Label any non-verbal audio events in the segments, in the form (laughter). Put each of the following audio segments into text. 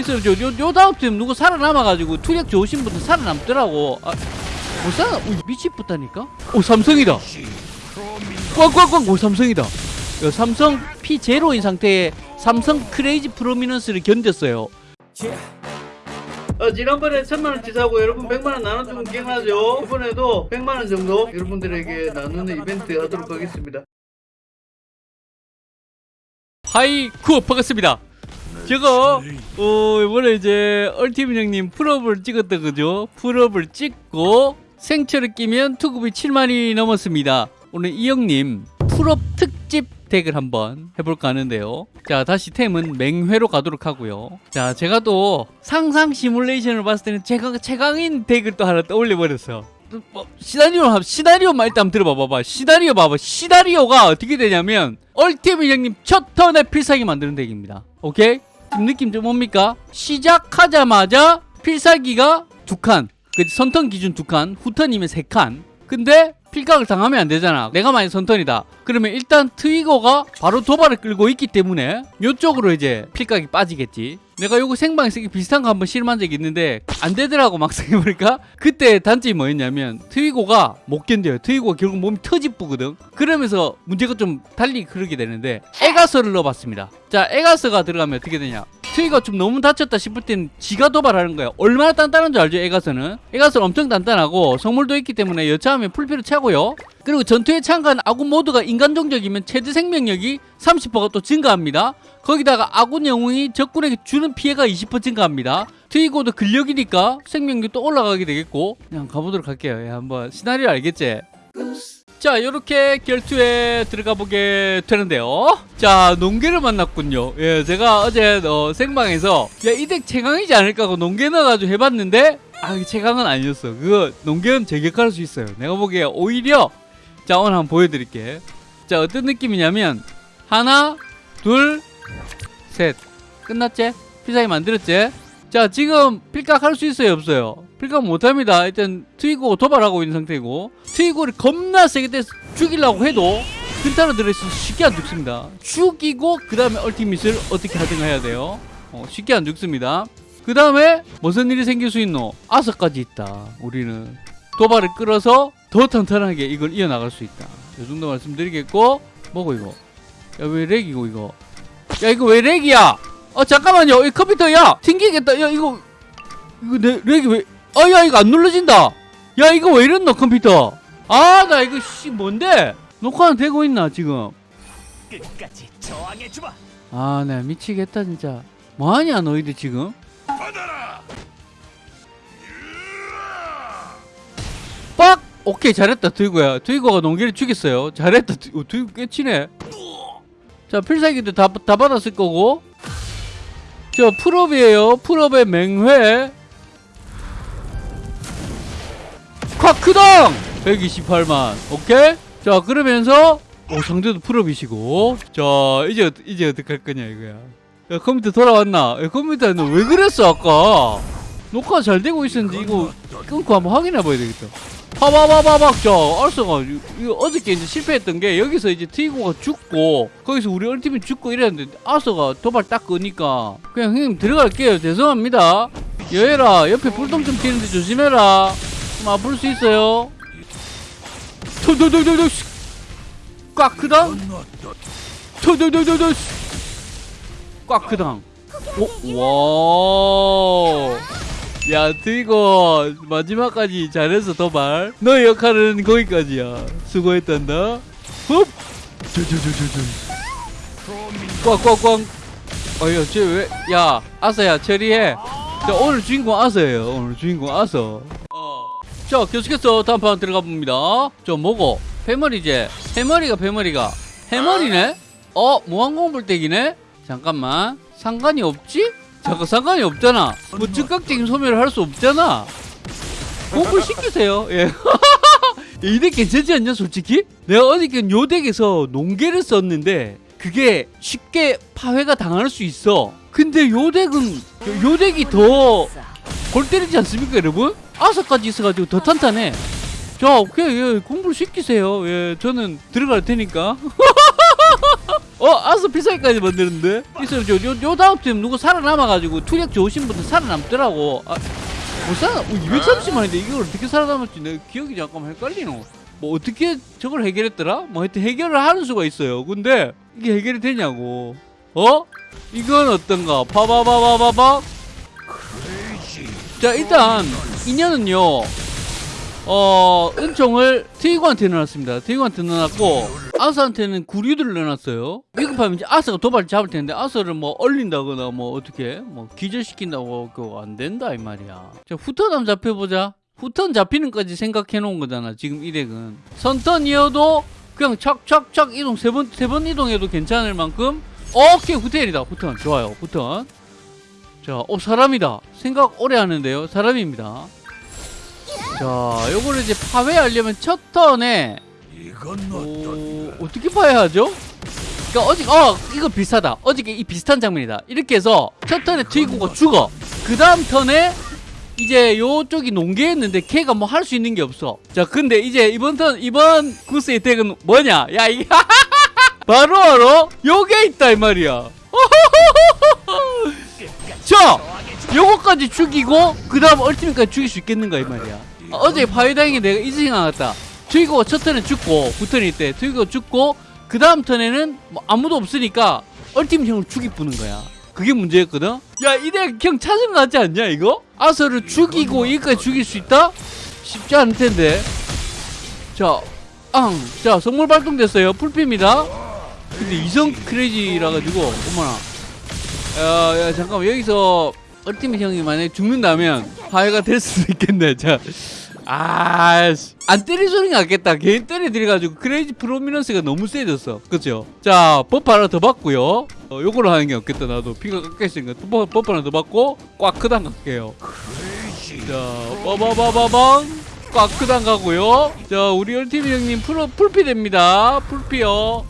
있어요. 요, 요 다음 팀 누구 살아남아가지고 투력 좋으신 분들 살아남더라고. 아, 못 살아, 오, 미치겠다니까? 오, 삼성이다. 꽝꽝꽝, 오, 삼성이다. 요 삼성 P0인 상태에 삼성 크레이지 프로미넌스를 견뎠어요. 어, 지난번에 천만원치 사고 여러분 백만원 나눠주면 기억나죠? 이번에도 백만원 정도 여러분들에게 나누는 이벤트 하도록 하겠습니다. Hi 쿠 반갑습니다. 제가 어 이번에 이제 Ultimate 형님 full up을 찍었던 거죠. full up을 찍고 생철을 끼면 투급이 7만이 넘었습니다. 오늘 이 형님 full up 특집 덱을 한번 해볼까 하는데요. 자 다시 템은 맹회로 가도록 하고요. 자 제가 또 상상 시뮬레이션을 봤을 때는 제가 최강인 덱을 또 하나 떠올려 버렸어. 뭐, 시나리오 한- 시나리오만 일단 한번 들어봐 봐봐 시나리오 봐봐 시나리오가 어떻게 되냐면 Ultimate 형님 첫 턴에 필살기 만드는 덱입니다 오케이 느낌 좀 뭡니까? 시작하자마자 필살기가 두 칸 그 선턴 기준 두 칸 후턴이면 세 칸 근데 필각을 당하면 안 되잖아. 내가 만약 선턴이다. 그러면 일단 트위거가 바로 도발을 끌고 있기 때문에 요쪽으로 이제 필각이 빠지겠지. 내가 요거 생방에 쓰기 비슷한 거 한번 실험한 적이 있는데 안 되더라고 막상 해보니까. 그때 단점이 뭐였냐면 트위고가 못 견뎌요. 트위고가 결국 몸이 터집부거든. 그러면서 문제가 좀 달리 그러게 되는데 에가서를 넣어봤습니다. 자 에가서가 들어가면 어떻게 되냐 트위가 좀 너무 다쳤다 싶을 땐 지가 도발하는 거야 얼마나 단단한 줄 알죠 에가서는 에가서는 엄청 단단하고 성물도 있기 때문에 여차하면 풀피를 차고요 그리고 전투에 참가한 아군 모두가 인간 종족이면 최대 생명력이 30%가 또 증가합니다 거기다가 아군 영웅이 적군에게 주는 피해가 20% 증가합니다. 트위고도 근력이니까 생명력이 또 올라가게 되겠고 그냥 가보도록 할게요. 예, 한번 시나리오 알겠지? 자 이렇게 결투에 들어가 보게 되는데요. 자 농계를 만났군요. 예 제가 어제 어, 생방에서 야이 덱 최강이지 않을까 하고 농계 넣어가지고 해봤는데 아 최강은 아니었어. 그거 농계는 제격할 수 있어요. 내가 보기에 오히려 자 오늘 한번 보여드릴게. 자 어떤 느낌이냐면 하나 둘 셋. 끝났지? 피사기 만들었지? 자 지금 필각 할 수 있어요? 없어요? 필각 못합니다. 일단 트위고 도발하고 있는 상태이고 트위고를 겁나 세게 때 죽이려고 해도 근타로 들어있어서 쉽게 안 죽습니다. 죽이고 그 다음에 얼티밋을 어떻게 하든가 해야 돼요? 어, 쉽게 안 죽습니다. 그 다음에 무슨 일이 생길 수 있노? 아서까지 있다. 우리는 도발을 끌어서 더 탄탄하게 이걸 이어나갈 수 있다. 이 정도 말씀드리겠고 뭐고 이거? 야 왜 렉이고 이거? 야 이거 왜 렉이야? 어 잠깐만요. 이 컴퓨터 야 튕기겠다. 야 이거 이거 내 렉이 왜 아야 이거 안 눌러진다. 야 이거 왜 이랬노 컴퓨터 아 나 이거 씨 뭔데? 녹화는 되고 있나 지금? 끝까지 저항해 주마. 아 나 미치겠다 진짜. 뭐하냐 너희들 지금? 빡! 오케이 잘했다 트위고야. 트위고가 농기를 죽였어요. 잘했다 트- 어, 트위고 꽤 치네. 자 필살기도 다, 다 받았을 거고. 저 full up이에요. full up의 맹회. 콱크당 128만. 오케이? 자 그러면서 오 상대도 full up이시고. 자 이제 어- 이제 어떻게 할 거냐 이거야. 야 컴퓨터 돌아왔나? 야, 컴퓨터 너왜 그랬어 아까? 녹화 잘 되고 있었는데 이거 끊고 한번 확인해 봐야 되겠다. 파바바바박 자 알스가 이거 어저께 이제 실패했던 게 여기서 이제 트이고가 죽고 거기서 우리 얼티밋 죽고 이랬는데 알스가 도발 딱 끄니까 그냥 형님 들어갈게요. 죄송합니다. 여해라 옆에 불똥 좀 튀는데 조심해라. 좀 아플 수 있어요 토도도도도 꽉 크당 토도도도도 꽉 크당 오, 와. 야, 트이거 마지막까지 잘해서 도발. 너의 역할은 거기까지야. 수고했단다. 흡. 저저저저저. 꽉꽉꽉. 어여, 쟤 왜? 야, 아서야 처리해. 자, 오늘 주인공 아서예요. 오늘 주인공 아서. 어. 자, 계속해서 다음 판 들어가 봅니다. 저 뭐고? 패머리제. 패머리가 패머리가. 해머리네? 어, 무한공불대기네? 잠깐만. 상관이 없지? 잠깐 상관이 없잖아. 뭐 즉각적인 소멸을 할 수 없잖아. 공부 시키세요. 예. (laughs) 이 덱 괜찮지 않냐 솔직히? 내가 어저께 요 덱에서 농계를 썼는데 그게 쉽게 파회가 당할 수 있어. 근데 요 덱은 요, 요 덱이 더 골 때리지 않습니까 여러분? 아서까지 있어가지고 더 탄탄해. 자 오케이 예, 공부를 시키세요. 예, 저는 들어갈 테니까. (laughs) 어 아스 필살기까지 만드는데? 있어요. 요, 요, 요 다음 팀 누구 살아남아가지고 투력 좋으신 분들 살아남더라고. 아, 못 살아 어, 230만인데 이걸 어떻게 살아남았지 내 기억이 잠깐만 헷갈리노 뭐 어떻게 저걸 해결했더라? 뭐 하여튼 해결을 하는 수가 있어요. 근데 이게 해결이 되냐고. 어? 이건 어떤가? 봐봐봐봐봐봐 자 일단 인연은요 어 은총을 트이고한테 넣어놨습니다. 트이고한테 넣어놨고 아스한테는 구류들을 넣어놨어요. 위급하면 이제 아스가 도발 잡을 텐데 아스를 뭐 얼린다거나 뭐 어떻게 뭐 기절시킨다고 그거 안 된다 이 말이야. 자 후턴 한번 잡혀보자. 후턴 잡히는 까지 생각해 놓은 거잖아 지금 이 덱은. 선턴 이어도 그냥 착착착 이동 세 번 세 번 이동해도 괜찮을 만큼. 오케이 후턴이다 후턴. 좋아요 후턴 자, 어 사람이다. 생각 오래 하는데요. 사람입니다. 자, 요거를 이제 파괴하려면 첫 턴에 어, 어떻게 파야 하죠? 그러니까 어제 어 이거 비슷하다. 어저께 이 비슷한 장면이다. 이렇게 해서 첫 턴에 트위고가 죽어. 그 다음 턴에 이제 요쪽이 농계했는데 걔가 뭐 할 수 있는 게 없어. 자, 근데 이제 이번 턴 이번 구스의 덱은 뭐냐? 야 이게 (laughs) 바로 바로 요게 있다 이 말이야. 자, 요거까지 죽이고 그 다음 얼티밋까지 죽일 수 있겠는가 이 말이야. 아, 어제 파이다행에 내가 이 생각났다. 트위거가 첫 턴에 죽고 부턴일 때 트위거가 죽고 그 다음 턴에는 뭐 아무도 없으니까 얼티밋 형을 죽이쁘는 거야. 그게 문제였거든. 야 이대 형 찾은 거 같지 않냐 이거? 아서를 죽이고 여기까지 죽일 수 있다? 쉽지 않을 텐데. 자, 앙, 자 성물 발동됐어요. 풀피입니다. 근데 이성 크레이지라 가지고 어머나. 야, 야 잠깐만 여기서 얼티밋 형이 만약에 죽는다면 화해가 될 수도 있겠네. (laughs) 자, 아씨, 안 때릴 소리가 낫겠다. 개인 때려들여가지고 크레이지 프로미넌스가 너무 세졌어. 그죠? 자, 버프 하나 더 받고요. 어, 요거를 하는 게 없겠다. 나도 피가 깎였으니까 버- 버프 하나 더 받고 꽉 크단 갈게요. 자, 빠바바바방. 꽉 크단 가고요. 자, 우리 얼티밋 형님 프로 풀피 됩니다. 풀피요.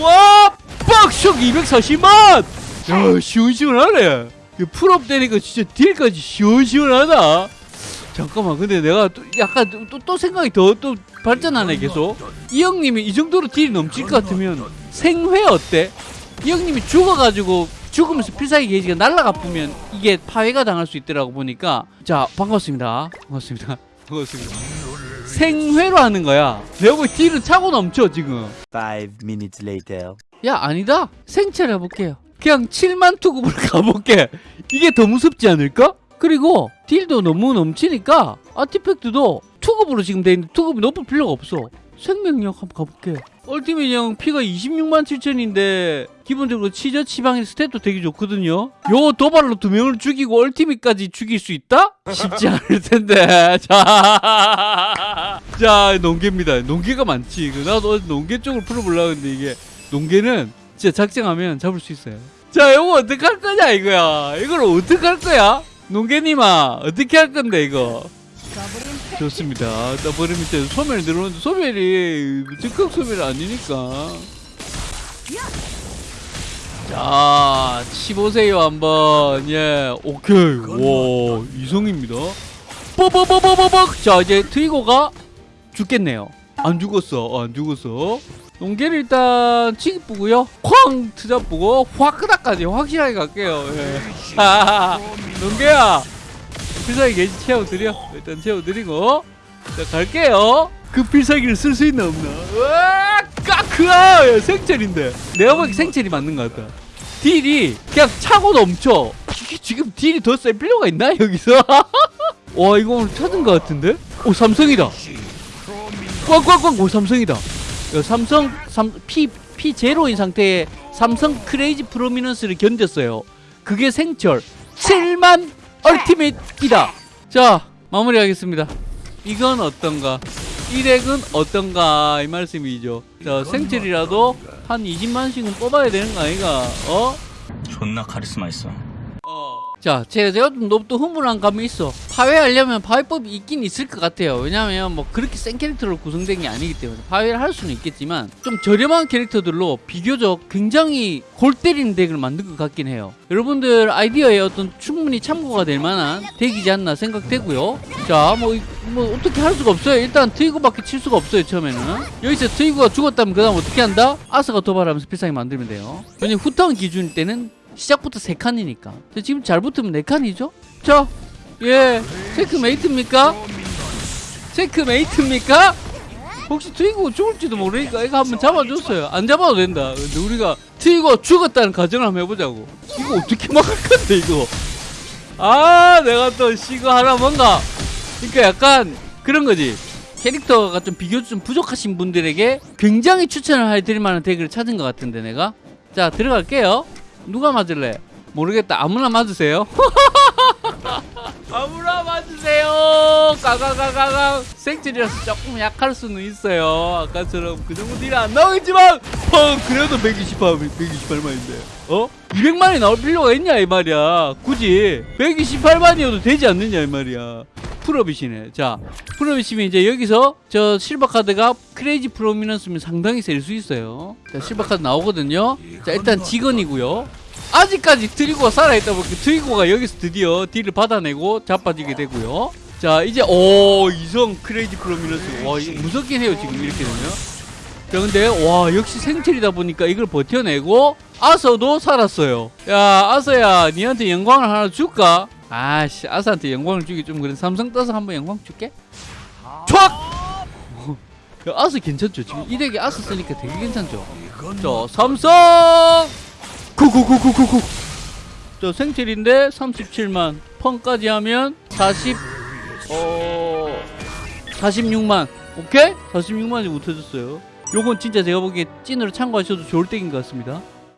와! 빡쇼 240만! 야, 시원시원하네. 이 풀업 되니까 진짜 딜까지 시원시원하다. 잠깐만, 근데 내가 또 약간 또, 또, 또 생각이 더 또 발전하네, 계속. 이 형님이 이 정도로 딜이 넘칠 것 같으면 생회 어때? 이 형님이 죽어가지고 죽으면서 필살기 게이지가 날라가 보면 이게 파괴가 당할 수 있더라고 보니까 자 반갑습니다 반갑습니다 반갑습니다 생회로 하는 거야 내가 보기 딜은 차고 넘쳐 지금 Five minutes later. 야 아니다 생체를 해볼게요 그냥 7만 투급으로 (laughs) 가볼게. 이게 더 무섭지 않을까? 그리고 딜도 너무 넘치니까 아티팩트도 투급으로 지금 돼 있는데 투급이 높을 필요가 없어. 생명력 한번 가볼게. 얼티밋 형 피가 26만 7천인데 기본적으로 치저 치방의 스탯도 되게 좋거든요. 요 도발로 두 명을 죽이고 얼티밋까지 죽일 수 있다? 쉽지 (laughs) 않을 텐데. (laughs) 자, 자 농계입니다. 농계가 많지. 그 나도 농계 쪽을 풀어보려고 했는데 이게 농계는 진짜 작정하면 잡을 수 있어요. 자, 이거 어떻게 할 거냐, 이거야. 이걸 어떻게 할 거야? 농개님아, 어떻게 할 건데, 이거? 좋습니다. 더블 밑에 소멸이 들어오는데, 소멸이 즉각 소멸이 아니니까. 자, 치보세요, 한번. 예, 오케이. 와, 이성입니다. 뽀뽀뽀뽀뽀뽀! 자, 이제 트위거가 죽겠네요. 안 죽었어, 어, 안 죽었어. 농계를 일단 치기쁘고요. 쾅! 트잡보고 화크다까지 확실하게 갈게요. 예. (laughs) 농계야! 필살기 게이지 채워드려. 일단 채워드리고. 자 갈게요. 그 필살기를 쓸 수 있나 없나? 으아! 까크아! 야, 생체인데. 내가 보기 생체이 맞는 것 같다. 딜이 그냥 차고 넘쳐. 지금 딜이 더 셀 필요가 있나 여기서? (laughs) 와 이거 오늘 찾은 것 같은데? 오 삼성이다. 꽝꽝꽝! 오 삼성이다. 야, 삼성 삼, P P 제로인 상태에 삼성 크레이지 프로미넌스를 견뎠어요. 그게 생철 7만 얼티밋이다. 자 마무리하겠습니다. 이건 어떤가? 이 덱은 어떤가 이 말씀이죠. 자 생철이라도 한 20만씩은 뽑아야 되는 거 아이가? 어? 존나 카리스마 있어. 어. 자, 제가, 좀 너무 또 흥분한 감이 있어. 파괴하려면 파괴법이 있긴 있을 것 같아요. 왜냐면 뭐 그렇게 센 캐릭터로 구성된 게 아니기 때문에 파괴를 할 수는 있겠지만 좀 저렴한 캐릭터들로 비교적 굉장히 골 때리는 덱을 만든 것 같긴 해요. 여러분들 아이디어에 어떤 충분히 참고가 될 만한 덱이지 않나 생각되고요. 자, 뭐, 어떻게 할 수가 없어요. 일단 트위거밖에 칠 수가 없어요. 처음에는. 여기서 트위거가 죽었다면 그 다음 어떻게 한다? 아스가 도발하면서 필살기 만들면 돼요. 왜냐면 후턴 기준일 때는 시작부터 세 칸이니까. 자, 지금 잘 붙으면 네 칸이죠? 자, 예, 체크메이트입니까? 체크메이트입니까? 혹시 트위거 죽을지도 모르니까 이거 한번 잡아줬어요. 안 잡아도 된다. 근데 우리가 트위거 죽었다는 가정을 한번 해보자고. 이거 어떻게 막을 건데 이거? 아, 내가 또 이거 하나 뭔가. 그러니까 약간 그런 거지. 캐릭터가 좀 비교적 좀 부족하신 분들에게 굉장히 추천을 해드릴 만한 덱을 찾은 것 같은데 내가. 자 들어갈게요. 누가 맞을래? 모르겠다. 아무나 맞으세요. (laughs) 아무나 맞으세요. 가가가가가 생질이라서 조금 약할 수는 있어요. 아까처럼 그 정도 딜이 안 나오겠지만, 어 그래도 128, 128만인데, 어? 200만이 나올 필요가 있냐 이 말이야. 굳이 128만이어도 되지 않느냐 이 말이야. 풀업이시네. 자, 풀업이시면 이제 여기서 저 실버 카드가 크레이지 프로미넌스면 상당히 셀 수 있어요. 자, 실버 카드 나오거든요. 자, 일단 직원이고요. 아직까지 트리고가 살아있다 보니까 트리고가 여기서 드디어 딜을 받아내고 자빠지게 되고요. 자, 이제 오 이성 크레이지 프로미넌스. 와, 이거 무섭긴 해요 지금 이렇게 되면. 자, 근데 와 역시 생철이다 보니까 이걸 버텨내고 아서도 살았어요. 야, 아서야, 니한테 영광을 하나 줄까? 아씨, 아서한테 영광을 주기 좀 그래. 삼성 떠서 한번 영광 줄게. 촥! (laughs) 야, 아서 괜찮죠? 지금 이 덱에 아서 쓰니까 되게 괜찮죠? 자, 삼성! 구구구구구구. 저 생체인데 37만. 펑까지 하면 40, 어, 46만. 오케이? 46만이 못해줬어요. 요건 진짜 제가 보기에 찐으로 참고하셔도 좋을 덱인 것 같습니다.